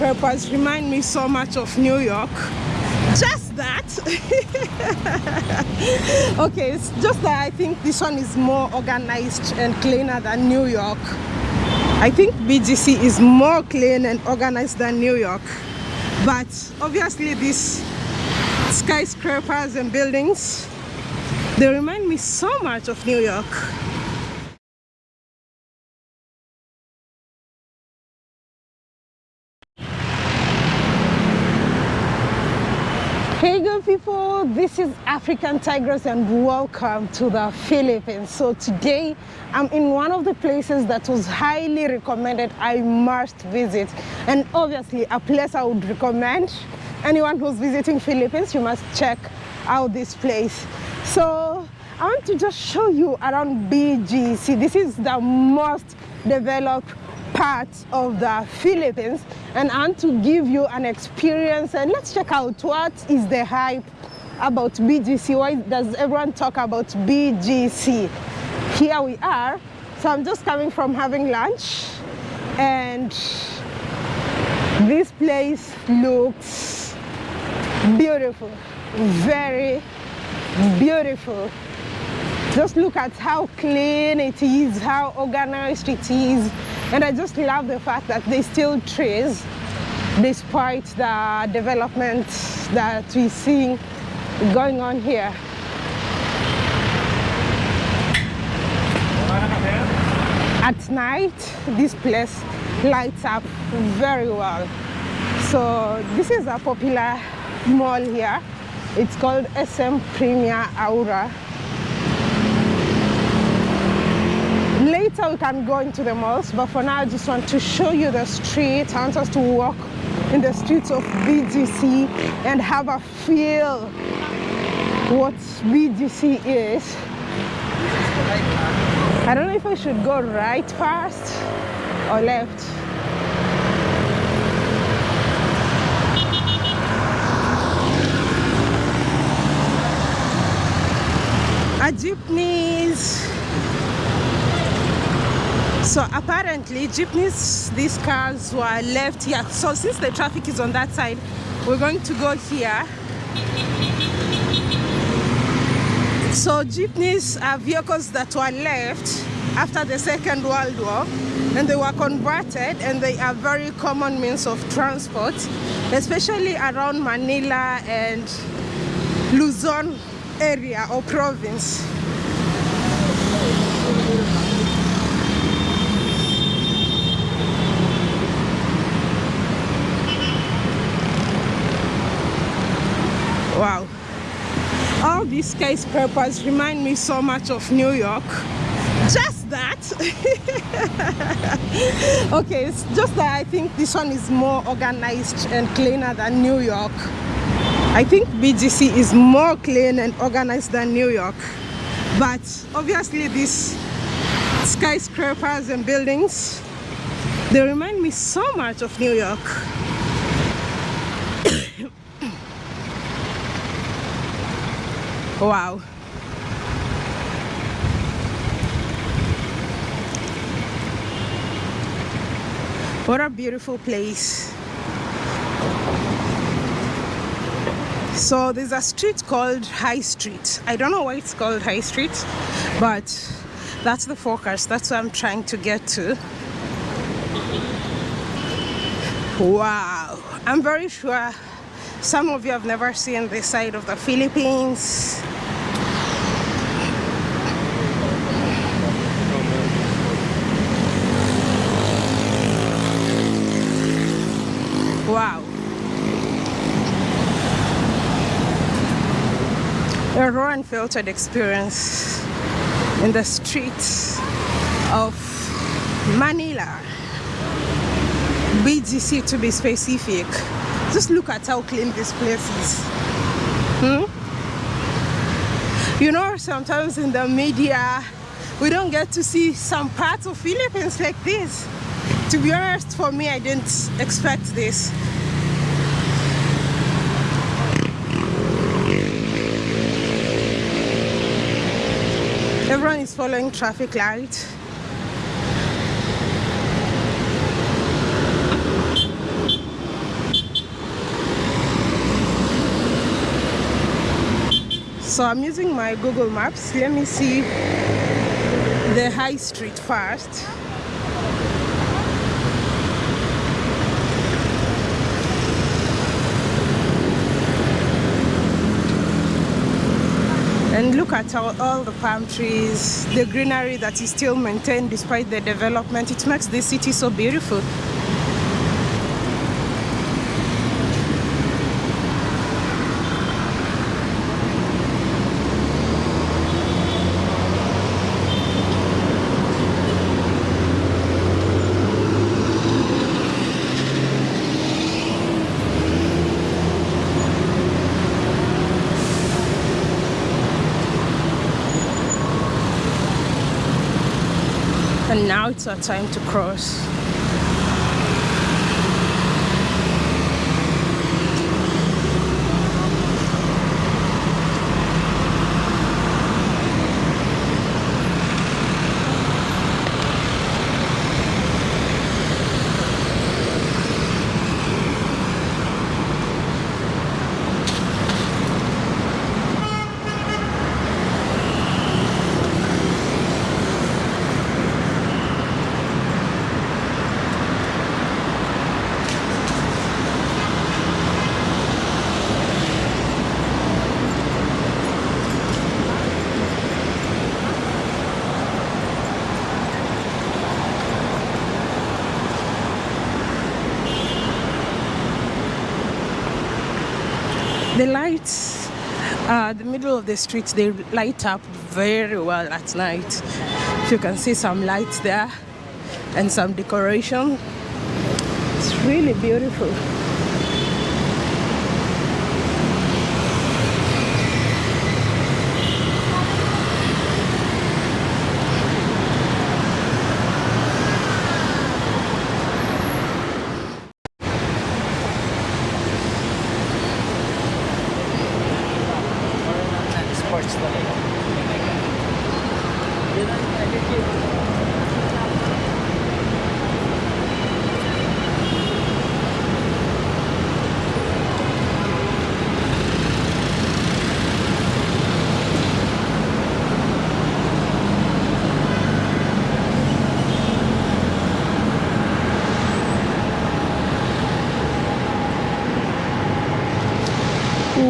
remind me so much of New York. Just that. okay, it's just that I think this one is more organized and cleaner than New York. I think BGC is more clean and organized than New York. But obviously these skyscrapers and buildings, they remind me so much of New York. Hey good people, this is African Tigress and welcome to the Philippines. So today I'm in one of the places that was highly recommended I must visit and obviously a place I would recommend anyone who's visiting Philippines you must check out this place. So I want to just show you around BGC. This is the most developed part of the Philippines and I want to give you an experience and let's check out what is the hype about BGC. Why does everyone talk about BGC? Here we are. So I'm just coming from having lunch and this place looks beautiful, very beautiful. Just look at how clean it is, how organized it is. And I just love the fact that they still trees despite the development that we see going on here. At night, this place lights up very well. So this is a popular mall here. It's called SM Premier Aura. Later we can go into the malls, but for now I just want to show you the street. I want us to walk in the streets of BGC and have a feel what BGC is. I don't know if I should go right first or left. A jeepneys so apparently jeepneys, these cars were left here. So since the traffic is on that side, we're going to go here. So jeepneys are vehicles that were left after the Second World War and they were converted and they are very common means of transport, especially around Manila and Luzon area or province. Wow. All these skyscrapers remind me so much of New York. Just that. okay, it's just that I think this one is more organized and cleaner than New York. I think BGC is more clean and organized than New York. But obviously these skyscrapers and buildings, they remind me so much of New York. Wow. What a beautiful place. So there's a street called High Street. I don't know why it's called High Street, but that's the focus. That's what I'm trying to get to. Wow. I'm very sure some of you have never seen this side of the Philippines. Wow. A raw and filtered experience in the streets of Manila. BGC to be specific. Just look at how clean this place is. Hmm? You know, sometimes in the media, we don't get to see some parts of Philippines like this. To be honest, for me, I didn't expect this. Everyone is following traffic light. So I'm using my Google Maps. Let me see the high street first. And look at all, all, the palm trees the greenery that is still maintained despite the development. It makes the city so beautiful and now it's our time to cross the lights uh, the middle of the streets they light up very well at night. You can see some lights there and some decoration. It's really beautiful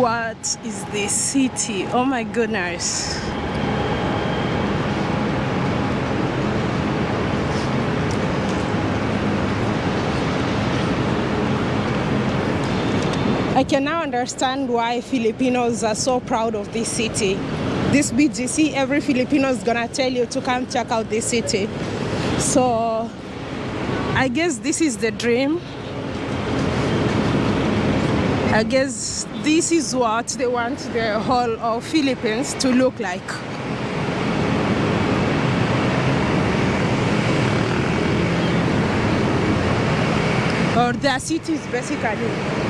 what is this city oh my goodness I can now understand why Filipinos are so proud of this city. This BGC, every Filipino is gonna tell you to come check out this city. So I guess this is the dream. I guess this is what they want the whole of Philippines to look like. Or their cities basically.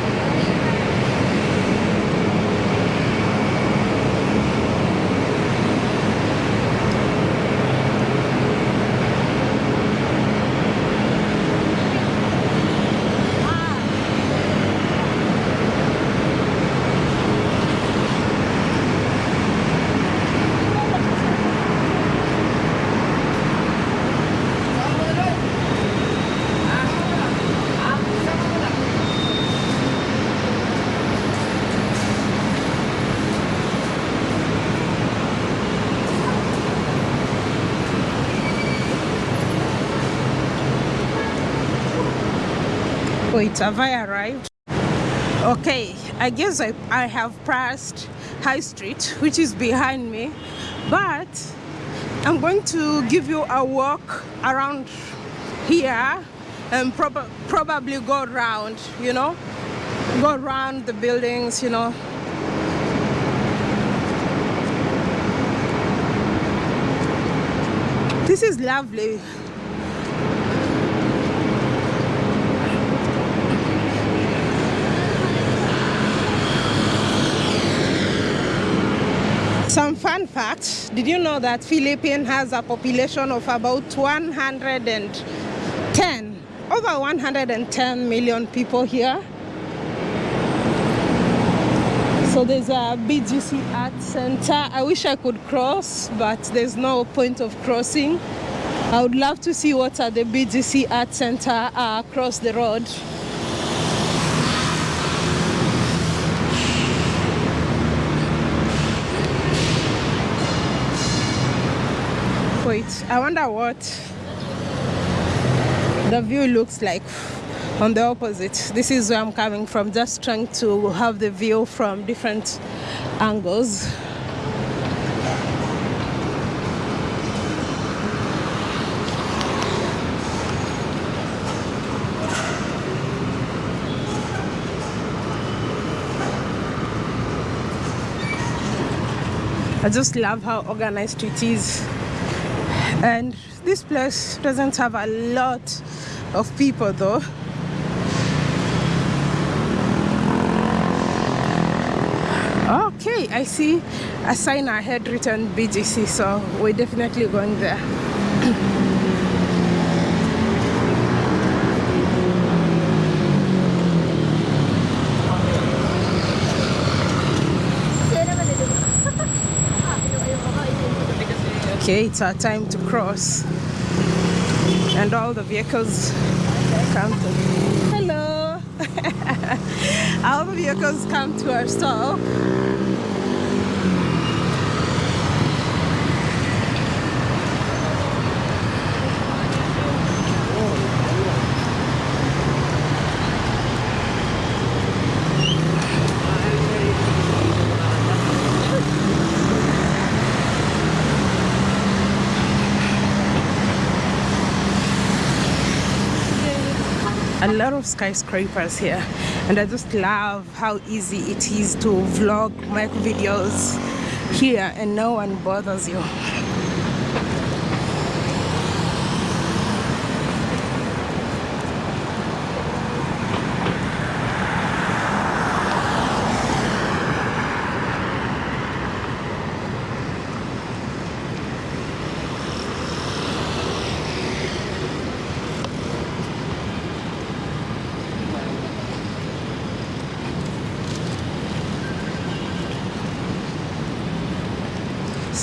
Wait have I arrived? Okay I guess I, I have passed High Street which is behind me but I'm going to give you a walk around here and prob probably go around you know go around the buildings you know. This is lovely Facts. Did you know that Philippines has a population of about 110, over 110 million people here? So there's a BGC Art Center. I wish I could cross, but there's no point of crossing. I would love to see what are the BGC Art Center across the road. I wonder what the view looks like on the opposite. This is where I'm coming from, just trying to have the view from different angles. I just love how organized it is. And this place doesn't have a lot of people though. Okay, I see a sign ahead written BGC, so we're definitely going there. Okay, it's our time to cross. And all the vehicles come to hello all the vehicles come to our stop a lot of skyscrapers here and I just love how easy it is to vlog make videos here and no one bothers you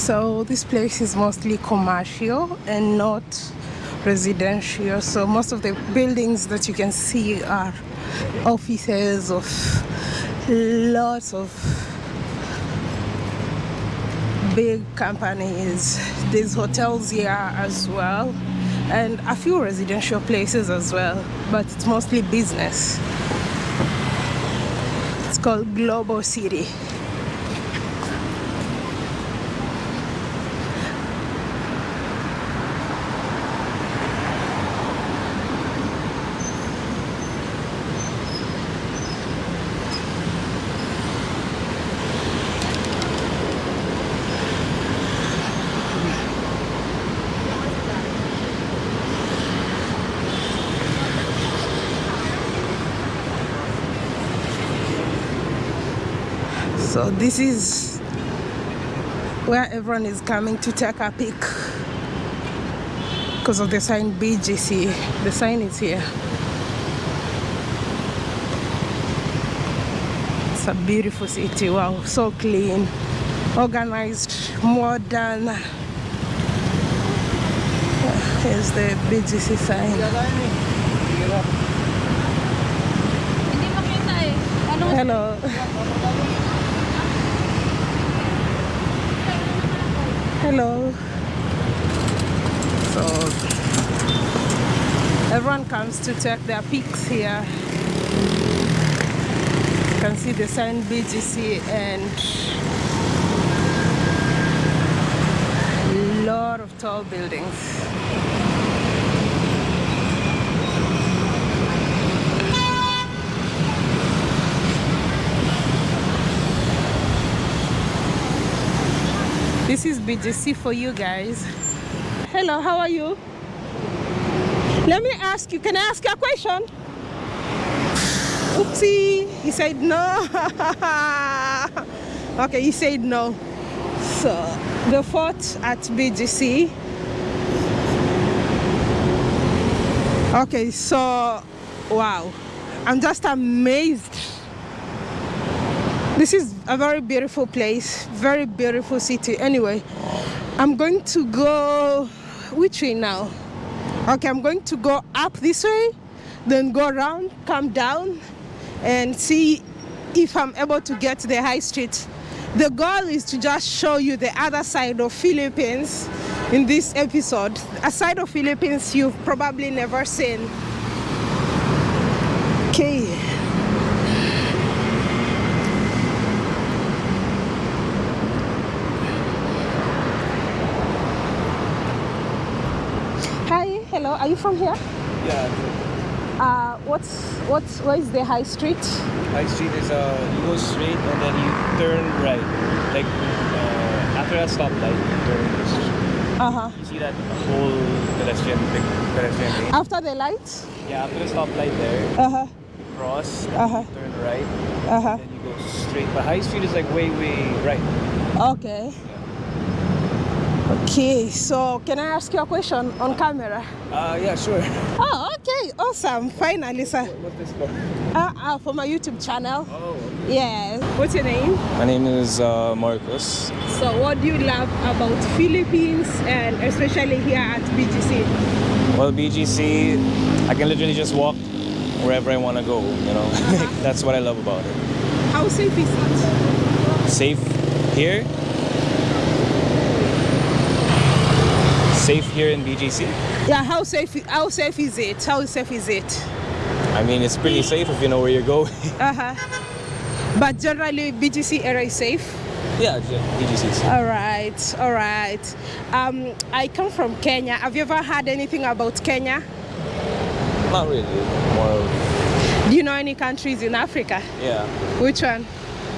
so this place is mostly commercial and not residential so most of the buildings that you can see are offices of lots of big companies. There's hotels here as well and a few residential places as well but it's mostly business. It's called global city so this is where everyone is coming to take a pic because of the sign BGC the sign is here. It's a beautiful city. Wow so clean organized modern. Here's the BGC sign. Hello hello. So everyone comes to take their pics here. You can see the sign BGC and a lot of tall buildings This is BGC for you guys. Hello, how are you? Let me ask you, can I ask you a question? Oopsie, he said no. okay, he said no. So, the fort at BGC. Okay, so, wow. I'm just amazed This is a very beautiful place, very beautiful city. Anyway, I'm going to go which way now? Okay, I'm going to go up this way, then go around, come down, and see if I'm able to get to the high street. The goal is to just show you the other side of Philippines in this episode. A side of Philippines you've probably never seen. Okay. Hello. Are you from here? Yeah, Uh, what's what's where is the high street? High Street is uh, you go straight and then you turn right. Like uh, after that stoplight, you turn. Uh huh. You see that whole pedestrian big pedestrian lane? After the lights? Yeah, after the stoplight there, Uh huh. cross, Uh-huh. turn right, Uh huh. then you go straight. But High Street is like way way right. Okay. Okay. So can I ask you a question on camera? Uh, yeah, sure. Oh, okay. Awesome. Finally, sir. What's this for? Uh, uh, for my YouTube channel. Oh. Yes. What's your name? My name is uh, Marcos. So, what do you love about Philippines and especially here at BGC? Well, BGC, I can literally just walk wherever I want to go. You know, that's what I love about it. How safe is it? Safe here. Safe here in BGC. Yeah. How safe? How safe is it? How safe is it? I mean, it's pretty safe if you know where you're going. Uh huh. But generally, BGC area is safe. yeah, BGC. is safe. All right, all right. Um, I come from Kenya. Have you ever heard anything about Kenya? Not really. More Do you know any countries in Africa? yeah. Which one?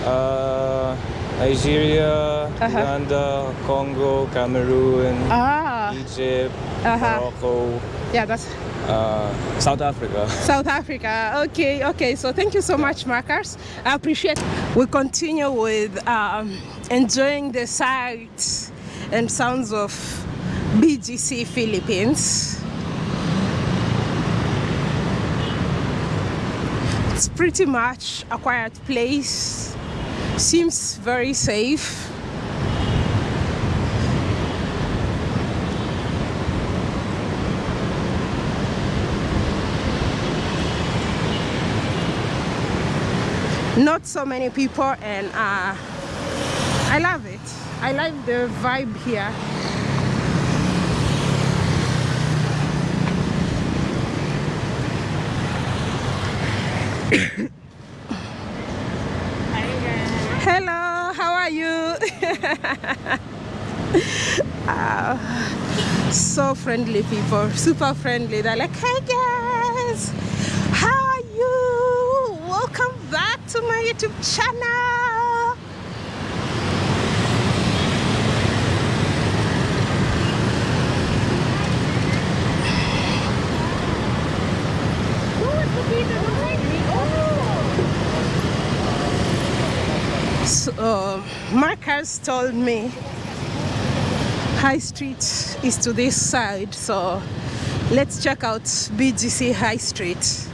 Uh, Nigeria, Uh-huh. Uganda, Congo, Cameroon, Ah, Egypt, Uh-huh. Morocco, yeah, that's uh, South Africa. South Africa. Okay, okay. So thank you so much, Marcus. I appreciate. We continue with um, enjoying the sights and sounds of BGC Philippines. It's pretty much a quiet place. Seems very safe. Not so many people and uh, I love it. I like the vibe here. Hello, how are you? Ah, so friendly people, super friendly. They're like, hey guys, how are you? Welcome back to my YouTube channel. So, uh, Marcus told me High Street is to this side, so let's check out BGC High Street.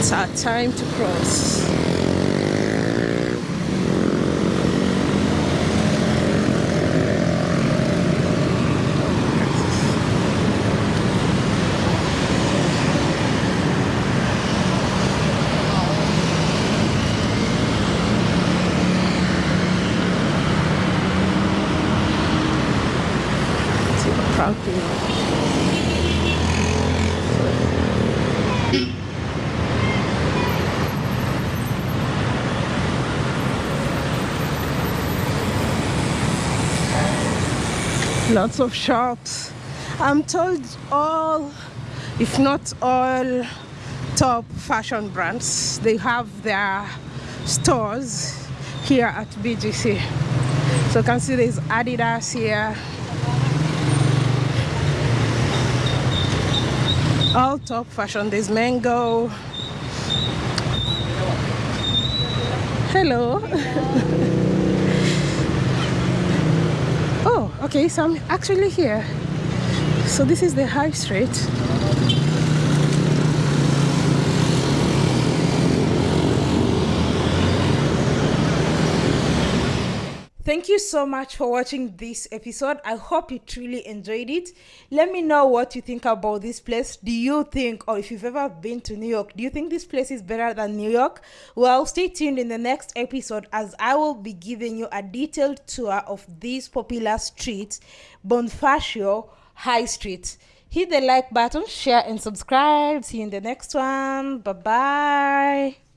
It's our time to cross. See the crowd here. Lots of shops. I'm told all, if not all, top fashion brands, they have their stores here at BGC. So you can see there's Adidas here. All top fashion. There's Mango. Hello. oh, okay, so I'm actually here. So this is the high street. Thank you so much for watching this episode. I hope you truly enjoyed it. Let me know what you think about this place. Do you think, or if you've ever been to New York, do you think this place is better than New York? Well, stay tuned in the next episode as I will be giving you a detailed tour of this popular street, Bonifacio High Street. Hit the like button, share, and subscribe. See you in the next one. Bye bye.